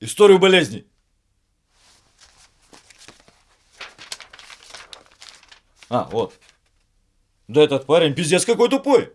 Историю болезней. А, вот. Да этот парень пиздец какой тупой.